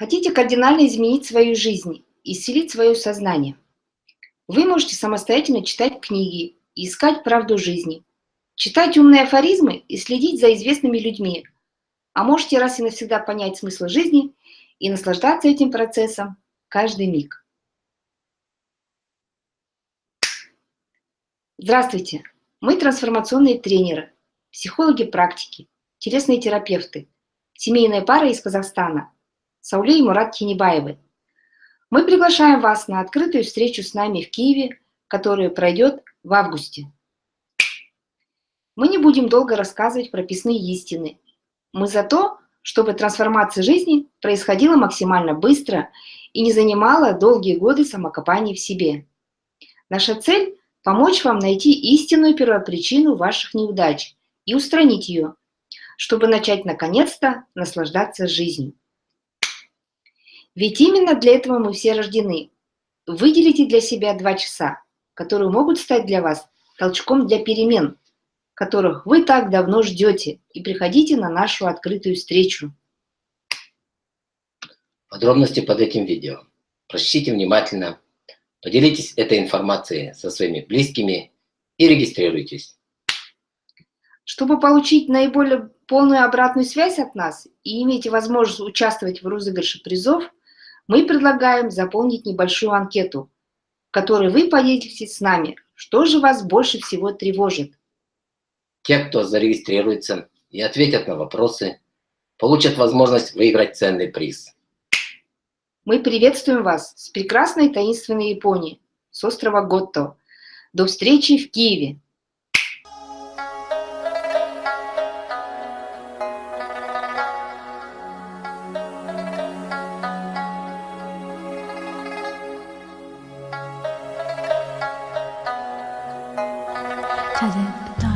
Хотите кардинально изменить свою жизнь, исцелить свое сознание? Вы можете самостоятельно читать книги искать правду жизни, читать умные афоризмы и следить за известными людьми, а можете раз и навсегда понять смысл жизни и наслаждаться этим процессом каждый миг. Здравствуйте! Мы трансформационные тренеры, психологи практики, телесные терапевты, семейная пара из Казахстана – Сауле и Мурат Тинебаевы. Мы приглашаем вас на открытую встречу с нами в Киеве, которая пройдет в августе. Мы не будем долго рассказывать прописные истины. Мы за то, чтобы трансформация жизни происходила максимально быстро и не занимала долгие годы самокопания в себе. Наша цель – помочь вам найти истинную первопричину ваших неудач и устранить ее, чтобы начать наконец-то наслаждаться жизнью. Ведь именно для этого мы все рождены. Выделите для себя два часа, которые могут стать для вас толчком для перемен, которых вы так давно ждете, и приходите на нашу открытую встречу. Подробности под этим видео. Прочтите внимательно, поделитесь этой информацией со своими близкими и регистрируйтесь. Чтобы получить наиболее полную обратную связь от нас и иметь возможность участвовать в розыгрыше призов, мы предлагаем заполнить небольшую анкету, в которой вы поделитесь с нами, что же вас больше всего тревожит. Те, кто зарегистрируется и ответят на вопросы, получат возможность выиграть ценный приз. Мы приветствуем вас с прекрасной таинственной Японии, с острова Готто. До встречи в Киеве! to it,